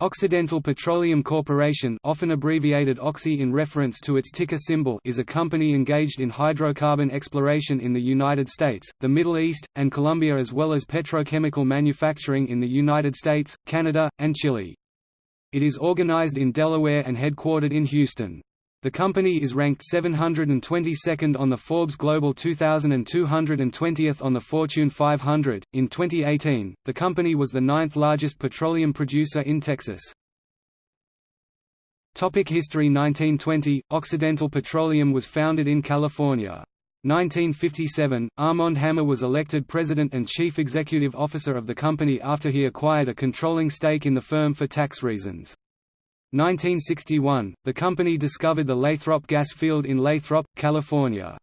Occidental Petroleum Corporation often abbreviated Oxy in reference to its ticker symbol is a company engaged in hydrocarbon exploration in the United States, the Middle East, and Colombia as well as petrochemical manufacturing in the United States, Canada, and Chile. It is organized in Delaware and headquartered in Houston. The company is ranked 722nd on the Forbes Global 2000 and 220th on the Fortune 500. In 2018, the company was the ninth largest petroleum producer in Texas. Topic History 1920 Occidental Petroleum was founded in California. 1957, Armand Hammer was elected president and chief executive officer of the company after he acquired a controlling stake in the firm for tax reasons. 1961, the company discovered the Lathrop gas field in Lathrop, California.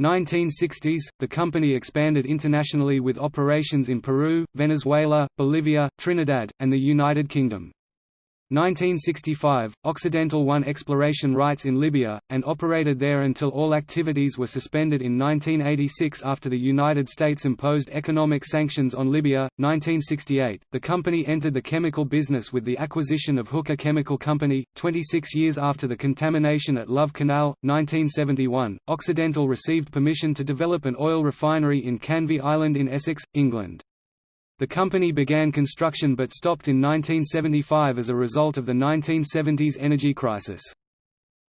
1960s, the company expanded internationally with operations in Peru, Venezuela, Bolivia, Trinidad, and the United Kingdom. 1965, Occidental won exploration rights in Libya, and operated there until all activities were suspended in 1986 after the United States imposed economic sanctions on Libya. 1968, the company entered the chemical business with the acquisition of Hooker Chemical Company, 26 years after the contamination at Love Canal. 1971, Occidental received permission to develop an oil refinery in Canvey Island in Essex, England. The company began construction but stopped in 1975 as a result of the 1970s energy crisis.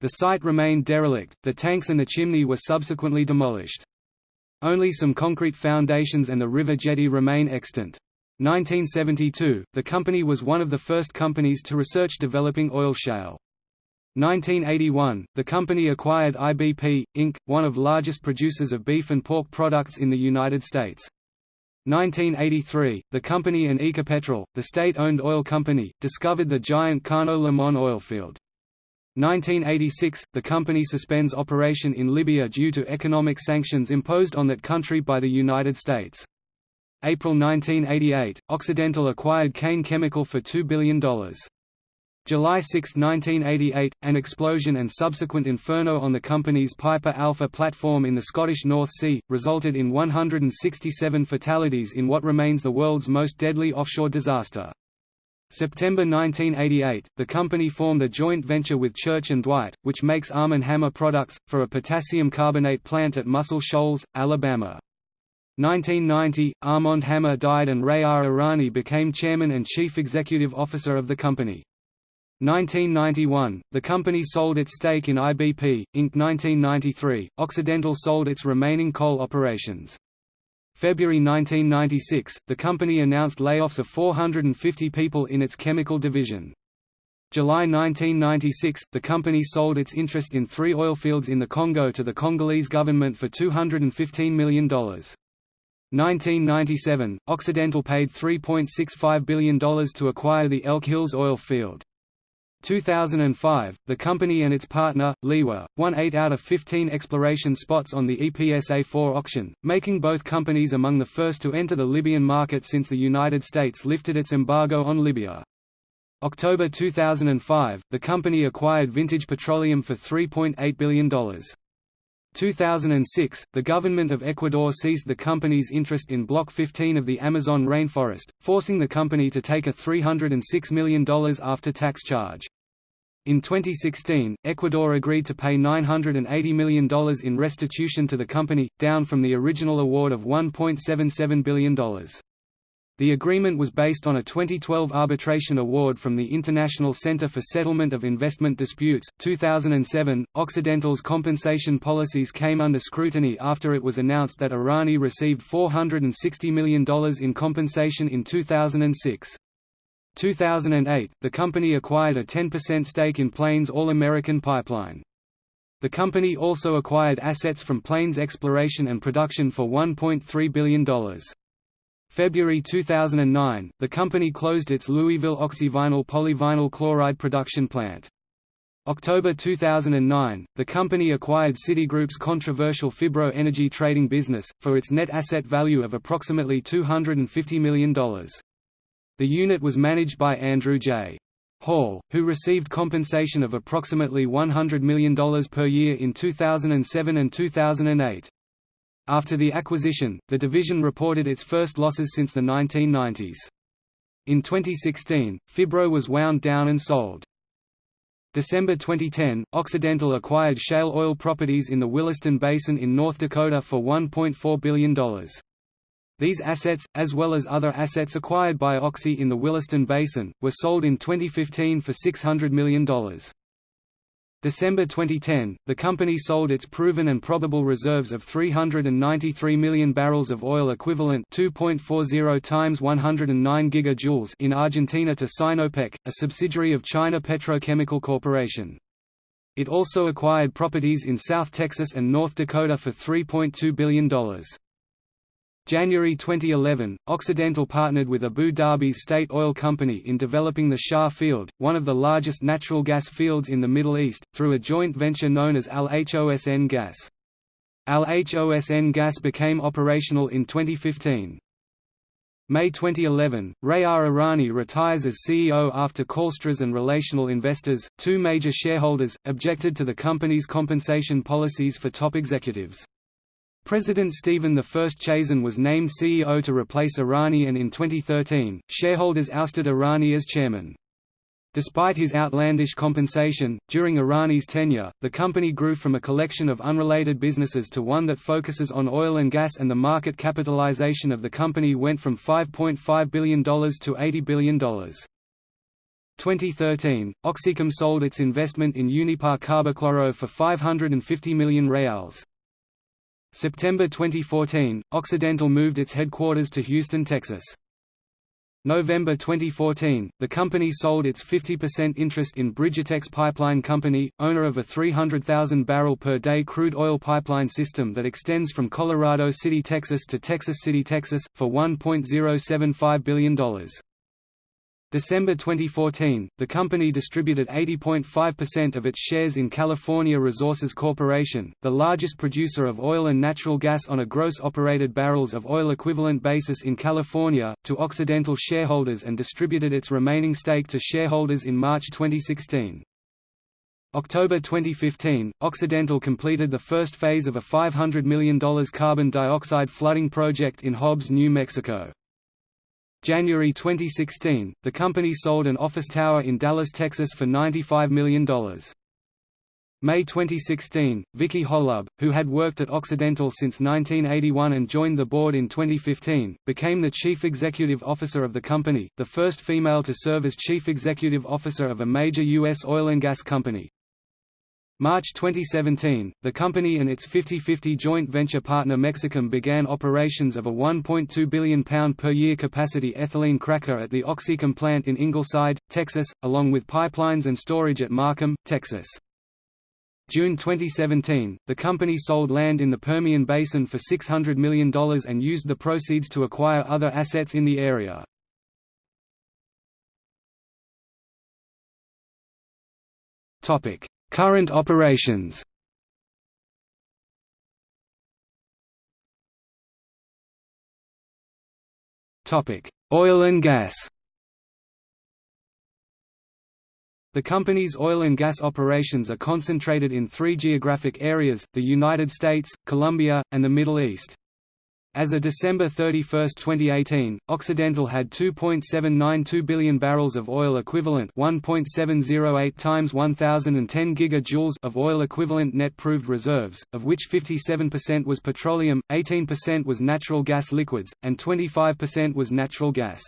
The site remained derelict, the tanks and the chimney were subsequently demolished. Only some concrete foundations and the river jetty remain extant. 1972, the company was one of the first companies to research developing oil shale. 1981, the company acquired IBP, Inc., one of largest producers of beef and pork products in the United States. 1983, the company and Ecopetrol, the state-owned oil company, discovered the giant Cano Limon oil field. 1986, the company suspends operation in Libya due to economic sanctions imposed on that country by the United States. April 1988, Occidental acquired Cain Chemical for $2 billion. July 6, 1988, an explosion and subsequent inferno on the company's Piper Alpha platform in the Scottish North Sea, resulted in 167 fatalities in what remains the world's most deadly offshore disaster. September 1988, the company formed a joint venture with Church & Dwight, which makes Arm & Hammer products, for a potassium carbonate plant at Muscle Shoals, Alabama. 1990, Armand Hammer died and Ray R. Irani became chairman and chief executive officer of the company. 1991, the company sold its stake in IBP, Inc. 1993, Occidental sold its remaining coal operations. February 1996, the company announced layoffs of 450 people in its chemical division. July 1996, the company sold its interest in three oil fields in the Congo to the Congolese government for $215 million. 1997, Occidental paid $3.65 billion to acquire the Elk Hills oil field. 2005, the company and its partner, Liwa, won 8 out of 15 exploration spots on the EPSA-4 auction, making both companies among the first to enter the Libyan market since the United States lifted its embargo on Libya. October 2005, the company acquired Vintage Petroleum for $3.8 billion. 2006, the government of Ecuador seized the company's interest in Block 15 of the Amazon rainforest, forcing the company to take a $306 million after-tax charge. In 2016, Ecuador agreed to pay $980 million in restitution to the company, down from the original award of $1.77 billion. The agreement was based on a 2012 arbitration award from the International Center for Settlement of Investment Disputes. 2007, Occidental's compensation policies came under scrutiny after it was announced that Irani received $460 million in compensation in 2006. 2008, the company acquired a 10% stake in Plains All American Pipeline. The company also acquired assets from Plains Exploration and Production for $1.3 billion. February 2009, the company closed its Louisville oxyvinyl polyvinyl chloride production plant. October 2009, the company acquired Citigroup's controversial Phibro energy trading business, for its net asset value of approximately $250 million. The unit was managed by Andrew J. Hall, who received compensation of approximately $100 million per year in 2007 and 2008. After the acquisition, the division reported its first losses since the 1990s. In 2016, Phibro was wound down and sold. December 2010, Occidental acquired shale oil properties in the Williston Basin in North Dakota for $1.4 billion. These assets, as well as other assets acquired by Oxy in the Williston Basin, were sold in 2015 for $600 million. December 2010, the company sold its proven and probable reserves of 393 million barrels of oil equivalent 2.40 times 109 gigajoules in Argentina to Sinopec, a subsidiary of China Petrochemical Corporation. It also acquired properties in South Texas and North Dakota for $3.2 billion. January 2011, Occidental partnered with Abu Dhabi state oil company in developing the Shah field, one of the largest natural gas fields in the Middle East, through a joint venture known as Al Hosn Gas. Al Hosn Gas became operational in 2015. May 2011, Ray R. Irani retires as CEO after CalSTRS and relational investors, two major shareholders, objected to the company's compensation policies for top executives. President Stephen I Chazen was named CEO to replace Irani and in 2013, shareholders ousted Irani as chairman. Despite his outlandish compensation, during Irani's tenure, the company grew from a collection of unrelated businesses to one that focuses on oil and gas and the market capitalization of the company went from $5.5 billion to $80 billion. 2013, Oxychem sold its investment in Unipar Carbochloro for 550 million reals. September 2014, Occidental moved its headquarters to Houston, Texas. November 2014, the company sold its 50% interest in Bridgetex Pipeline Company, owner of a 300,000 barrel per day crude oil pipeline system that extends from Colorado City, Texas to Texas City, Texas, for $1.075 billion. December 2014, the company distributed 80.5% of its shares in California Resources Corporation, the largest producer of oil and natural gas on a gross operated barrels of oil equivalent basis in California, to Occidental shareholders and distributed its remaining stake to shareholders in March 2016. October 2015, Occidental completed the first phase of a $500 million carbon dioxide flooding project in Hobbs, New Mexico. January 2016, the company sold an office tower in Dallas, Texas for $95 million. May 2016, Vicki Hollub, who had worked at Occidental since 1981 and joined the board in 2015, became the chief executive officer of the company, the first female to serve as chief executive officer of a major U.S. oil and gas company. March 2017, the company and its 50-50 joint venture partner Mexichem began operations of a £1.2 billion per year capacity ethylene cracker at the Oxychem plant in Ingleside, Texas, along with pipelines and storage at Markham, Texas. June 2017, the company sold land in the Permian Basin for $600 million and used the proceeds to acquire other assets in the area. Topic: Current operations Oil and gas The company's oil and gas operations are concentrated in three geographic areas, the United States, Colombia, and the Middle East. As of December 31, 2018, Occidental had 2.792 billion barrels of oil equivalent 1.708 times 1010 gigajoules of oil equivalent net proved reserves, of which 57% was petroleum, 18% was natural gas liquids, and 25% was natural gas.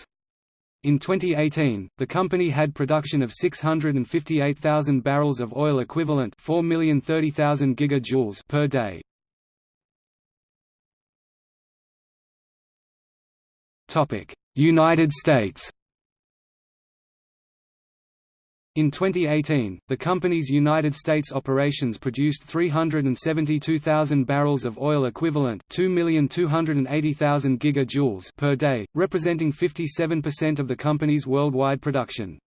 In 2018, the company had production of 658,000 barrels of oil equivalent 4,030,000 gigajoules per day. United States in 2018, the company's United States operations produced 372,000 barrels of oil equivalent 2,280,000 gigajoules per day, representing 57% of the company's worldwide production.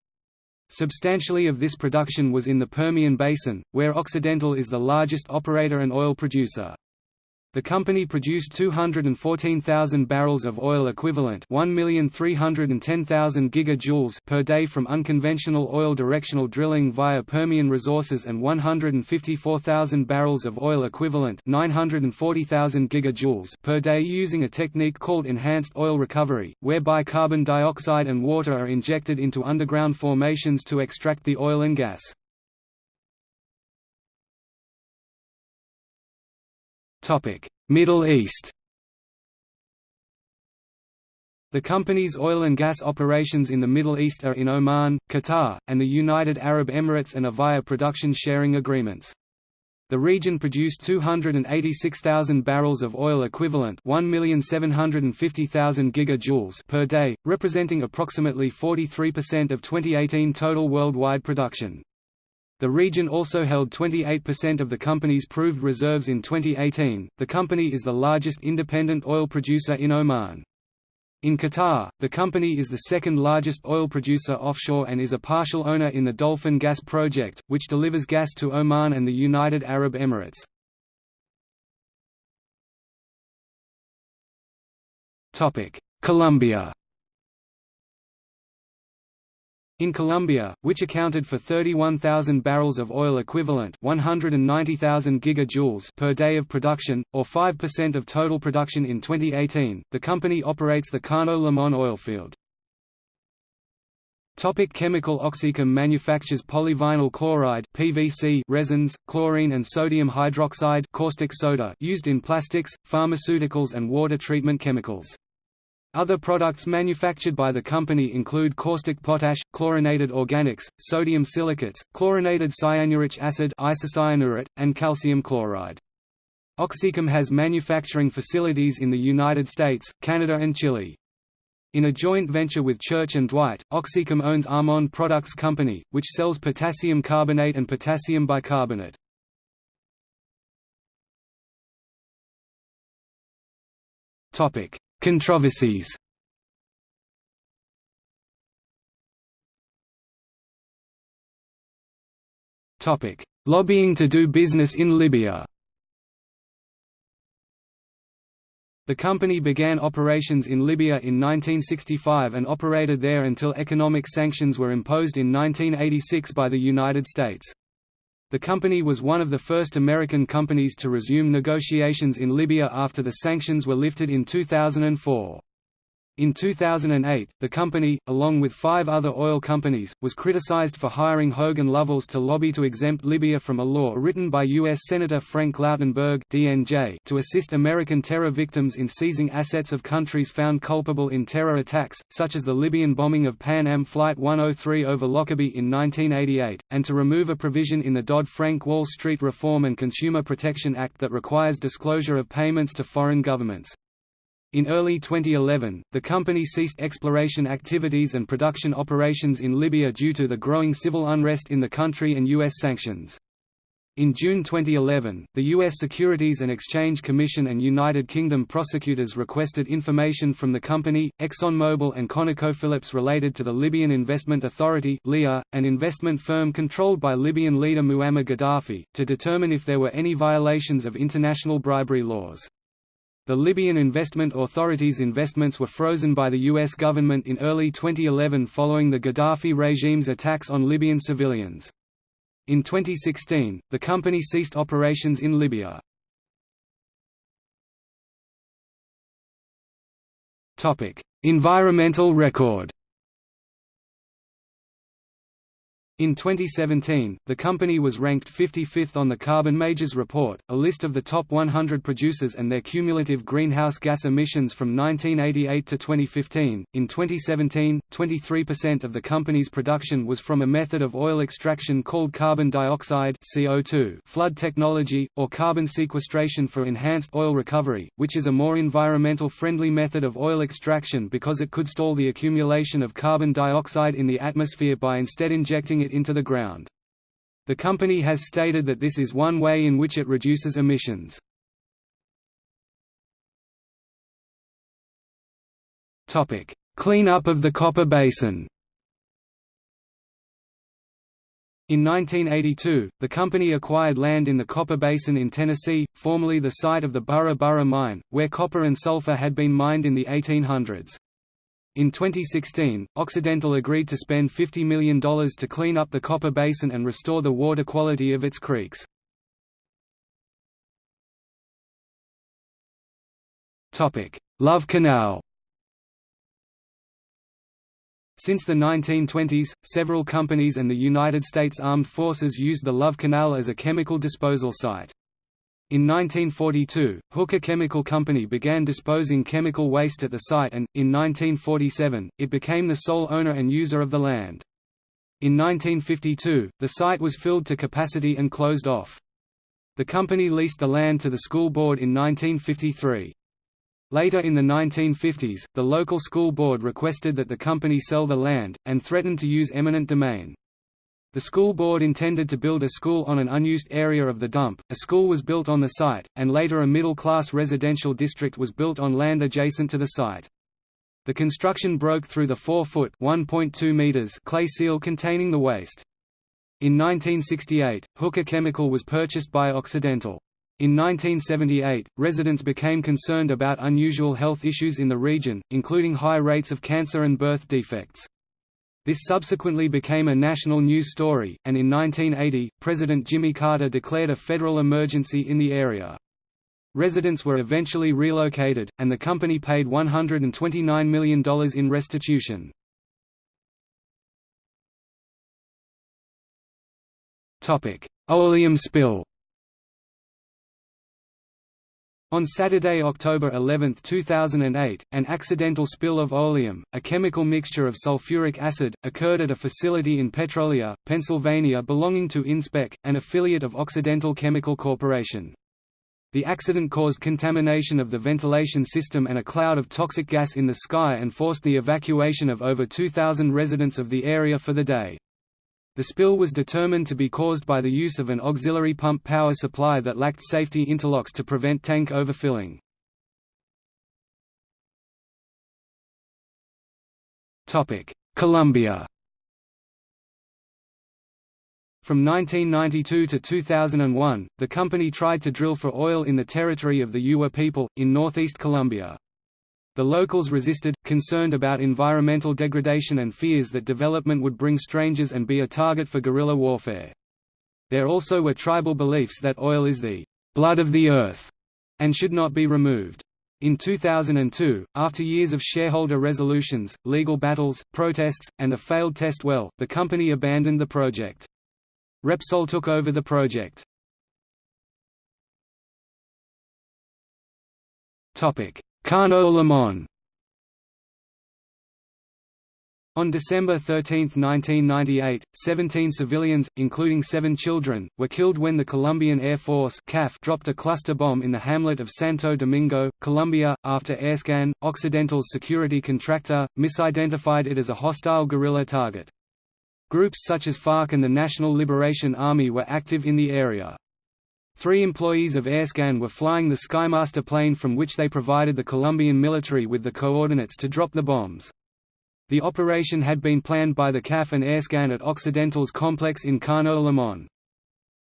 Substantially of this production was in the Permian Basin, where Occidental is the largest operator and oil producer. The company produced 214,000 barrels of oil equivalent 1,310,000 gigajoules per day from unconventional oil directional drilling via Permian Resources and 154,000 barrels of oil equivalent 940,000 gigajoules per day using a technique called enhanced oil recovery, whereby carbon dioxide and water are injected into underground formations to extract the oil and gas. Middle East The company's oil and gas operations in the Middle East are in Oman, Qatar, and the United Arab Emirates and are via production sharing agreements. The region produced 286,000 barrels of oil equivalent 1,750,000 gigajoules per day, representing approximately 43% of 2018 total worldwide production. The region also held 28% of the company's proved reserves in 2018. The company is the largest independent oil producer in Oman. In Qatar, the company is the second largest oil producer offshore and is a partial owner in the Dolphin Gas project, which delivers gas to Oman and the United Arab Emirates. Colombia in Colombia, which accounted for 31,000 barrels of oil equivalent 190,000 gigajoules per day of production, or 5% of total production in 2018, the company operates the Cano Limon oil field. Topic chemical OxyChem manufactures polyvinyl chloride PVC resins, chlorine and sodium hydroxide caustic soda used in plastics, pharmaceuticals and water treatment chemicals. Other products manufactured by the company include caustic potash, chlorinated organics, sodium silicates, chlorinated cyanuric acid isocyanurate, and calcium chloride. OxyChem has manufacturing facilities in the United States, Canada and Chile. In a joint venture with Church & Dwight, OxyChem owns Armand Products Company, which sells potassium carbonate and potassium bicarbonate. Topic: Controversies. Lobbying to do business in Libya. The company began operations in Libya in 1965 and operated there until economic sanctions were imposed in 1986 by the United States. The company was one of the first American companies to resume negotiations in Libya after the sanctions were lifted in 2004. In 2008, the company, along with five other oil companies, was criticized for hiring Hogan Lovells to lobby to exempt Libya from a law written by U.S. Senator Frank Lautenberg DNJ to assist American terror victims in seizing assets of countries found culpable in terror attacks, such as the Libyan bombing of Pan Am Flight 103 over Lockerbie in 1988, and to remove a provision in the Dodd-Frank Wall Street Reform and Consumer Protection Act that requires disclosure of payments to foreign governments. In early 2011, the company ceased exploration activities and production operations in Libya due to the growing civil unrest in the country and U.S. sanctions. In June 2011, the U.S. Securities and Exchange Commission and United Kingdom prosecutors requested information from the company, ExxonMobil and ConocoPhillips related to the Libyan Investment Authority an investment firm controlled by Libyan leader Muammar Gaddafi, to determine if there were any violations of international bribery laws. The Libyan Investment Authority's investments were frozen by the U.S. government in early 2011 following the Gaddafi regime's attacks on Libyan civilians. In 2016, the company ceased operations in Libya. Environmental record In 2017, the company was ranked 55th on the Carbon Majors Report, a list of the top 100 producers and their cumulative greenhouse gas emissions from 1988 to 2015. In 2017, 23% of the company's production was from a method of oil extraction called carbon dioxide (CO2) flood technology, or carbon sequestration for enhanced oil recovery, which is a more environmental friendly method of oil extraction because it could stall the accumulation of carbon dioxide in the atmosphere by instead injecting it into the ground. The company has stated that this is one way in which it reduces emissions. Clean up of the Copper Basin In 1982, the company acquired land in the Copper Basin in Tennessee, formerly the site of the Burra Burra mine, where copper and sulfur had been mined in the 1800s. In 2016, Occidental agreed to spend $50 million to clean up the Copper Basin and restore the water quality of its creeks. Love Canal since the 1920s, several companies and the United States Armed Forces used the Love Canal as a chemical disposal site. In 1942, Hooker Chemical Company began disposing chemical waste at the site and, in 1947, it became the sole owner and user of the land. In 1952, the site was filled to capacity and closed off. The company leased the land to the school board in 1953. Later in the 1950s, the local school board requested that the company sell the land, and threatened to use eminent domain. The school board intended to build a school on an unused area of the dump, a school was built on the site, and later a middle-class residential district was built on land adjacent to the site. The construction broke through the 4-foot clay seal containing the waste. In 1968, Hooker Chemical was purchased by Occidental. In 1978, residents became concerned about unusual health issues in the region, including high rates of cancer and birth defects. This subsequently became a national news story, and in 1980, President Jimmy Carter declared a federal emergency in the area. Residents were eventually relocated, and the company paid $129 million in restitution. Oleum spill on Saturday, October 11, 2008, an accidental spill of oleum, a chemical mixture of sulfuric acid, occurred at a facility in Petrolia, Pennsylvania belonging to InSpec, an affiliate of Occidental Chemical Corporation. The accident caused contamination of the ventilation system and a cloud of toxic gas in the sky and forced the evacuation of over 2,000 residents of the area for the day. The spill was determined to be caused by the use of an auxiliary pump power supply that lacked safety interlocks to prevent tank overfilling. Colombia From 1992 to 2001, the company tried to drill for oil in the territory of the U'wa people, in northeast Colombia. The locals resisted, concerned about environmental degradation and fears that development would bring strangers and be a target for guerrilla warfare. There also were tribal beliefs that oil is the blood of the earth and should not be removed. In 2002, after years of shareholder resolutions, legal battles, protests, and a failed test well, the company abandoned the project. Repsol took over the project. Limón On December 13, 1998, 17 civilians, including seven children, were killed when the Colombian Air Force CAF dropped a cluster bomb in the hamlet of Santo Domingo, Colombia, after AirScan, Occidental's security contractor, misidentified it as a hostile guerrilla target. Groups such as FARC and the National Liberation Army were active in the area. Three employees of AirScan were flying the Skymaster plane from which they provided the Colombian military with the coordinates to drop the bombs. The operation had been planned by the CAF and AirScan at Occidental's complex in Cano Limón.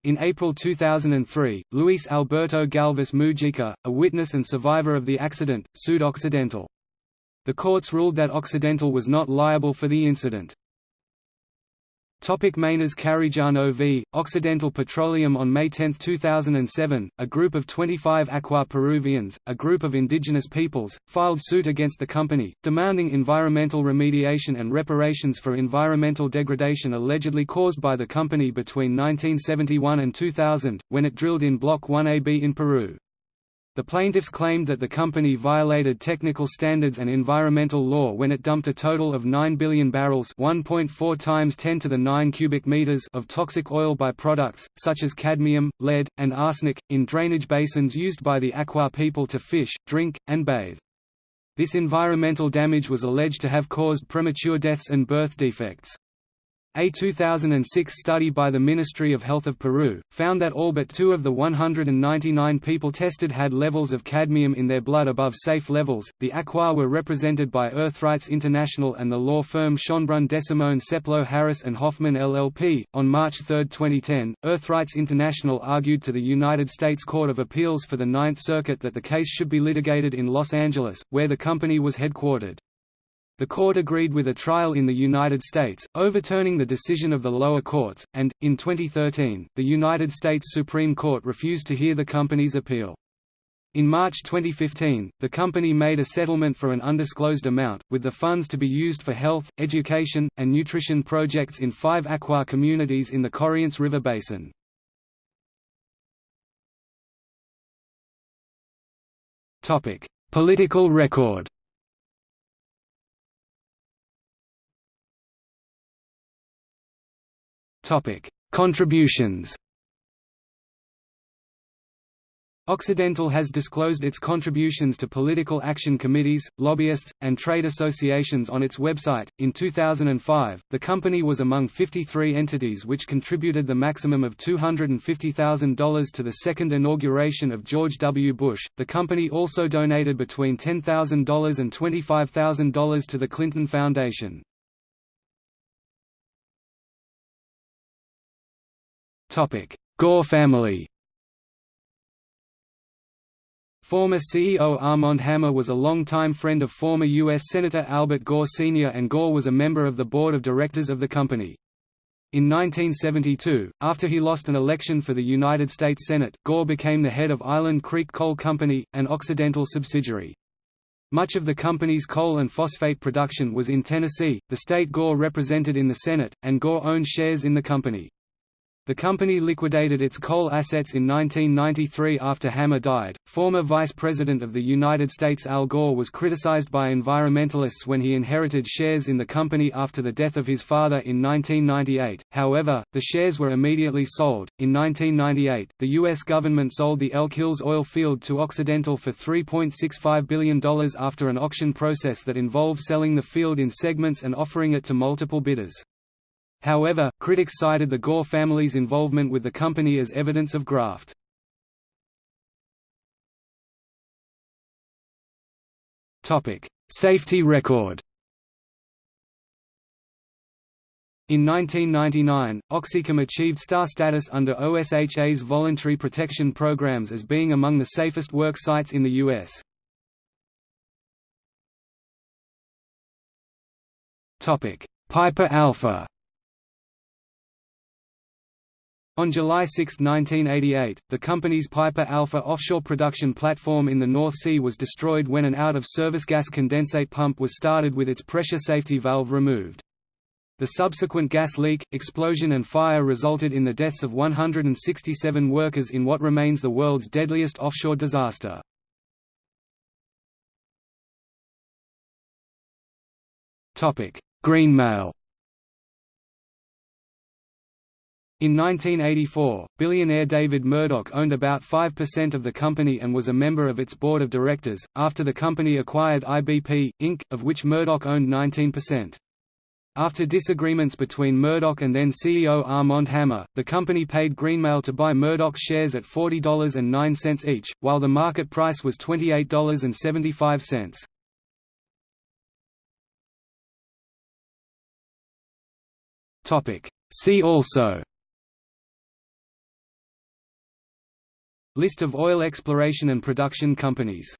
In April 2003, Luis Alberto Galvez Mujica, a witness and survivor of the accident, sued Occidental. The courts ruled that Occidental was not liable for the incident. Topic Maynas Carijano v. Occidental Petroleum On May 10, 2007, a group of 25 Achuar Peruvians, a group of indigenous peoples, filed suit against the company, demanding environmental remediation and reparations for environmental degradation allegedly caused by the company between 1971 and 2000, when it drilled in Block 1AB in Peru. The plaintiffs claimed that the company violated technical standards and environmental law when it dumped a total of 9 billion barrels 1.4 times 10 to the 9 cubic meters of toxic oil byproducts, such as cadmium, lead, and arsenic, in drainage basins used by the Achuar people to fish, drink, and bathe. This environmental damage was alleged to have caused premature deaths and birth defects. A 2006 study by the Ministry of Health of Peru, found that all but two of the 199 people tested had levels of cadmium in their blood above safe levels. The Achuar were represented by Earthrights International and the law firm Schonbrun Desimone Seplow Harris and Hoffman LLP. On March 3, 2010, Earthrights International argued to the United States Court of Appeals for the Ninth Circuit that the case should be litigated in Los Angeles, where the company was headquartered. The court agreed with a trial in the United States, overturning the decision of the lower courts, and, in 2013, the United States Supreme Court refused to hear the company's appeal. In March 2015, the company made a settlement for an undisclosed amount, with the funds to be used for health, education, and nutrition projects in five Achuar communities in the Corrientes River Basin. Political record Topic: Contributions. Occidental has disclosed its contributions to political action committees, lobbyists, and trade associations on its website. In 2005, the company was among 53 entities which contributed the maximum of $250,000 to the second inauguration of George W. Bush. The company also donated between $10,000 and $25,000 to the Clinton Foundation. Gore family Former CEO Armand Hammer was a longtime friend of former U.S. Senator Albert Gore Sr. and Gore was a member of the board of directors of the company. In 1972, after he lost an election for the United States Senate, Gore became the head of Island Creek Coal Company, an Occidental subsidiary. Much of the company's coal and phosphate production was in Tennessee, the state Gore represented in the Senate, and Gore owned shares in the company. The company liquidated its coal assets in 1993 after Hammer died. Former Vice President of the United States Al Gore was criticized by environmentalists when he inherited shares in the company after the death of his father in 1998. However, the shares were immediately sold. In 1998, the U.S. government sold the Elk Hills oil field to Occidental for $3.65 billion after an auction process that involved selling the field in segments and offering it to multiple bidders. However, critics cited the Gore family's involvement with the company as evidence of graft. Safety record In 1999, Oxychem achieved star status under OSHA's voluntary protection programs as being among the safest work sites in the U.S. Piper Alpha On July 6, 1988, the company's Piper Alpha offshore production platform in the North Sea was destroyed when an out-of-service gas condensate pump was started with its pressure safety valve removed. The subsequent gas leak, explosion and fire resulted in the deaths of 167 workers in what remains the world's deadliest offshore disaster. Greenmail In 1984, billionaire David Murdock owned about 5% of the company and was a member of its board of directors, after the company acquired IBP, Inc., of which Murdock owned 19%. After disagreements between Murdock and then CEO Armand Hammer, the company paid Greenmail to buy Murdock's shares at $40.09 each, while the market price was $28.75. See also List of oil exploration and production companies